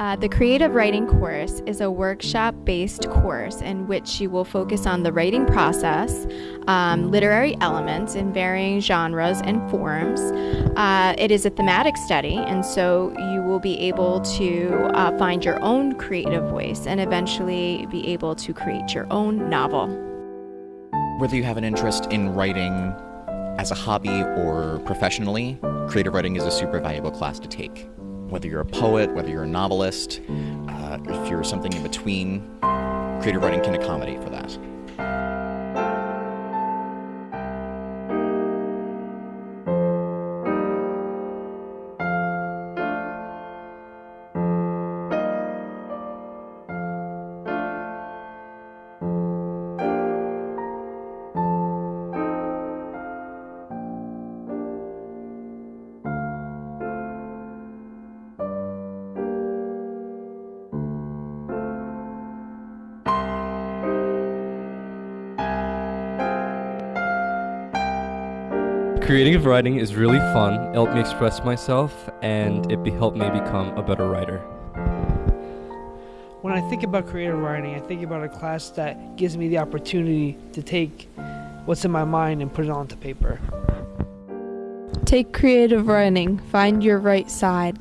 Uh, the Creative Writing course is a workshop based course in which you will focus on the writing process, um, literary elements in varying genres and forms. Uh, it is a thematic study, and so you will be able to uh, find your own creative voice and eventually be able to create your own novel. Whether you have an interest in writing as a hobby or professionally, creative writing is a super valuable class to take whether you're a poet, whether you're a novelist, uh, if you're something in between, creative writing can accommodate for that. Creative writing is really fun. It helped me express myself and it helped me become a better writer. When I think about creative writing, I think about a class that gives me the opportunity to take what's in my mind and put it onto paper. Take creative writing, find your right side.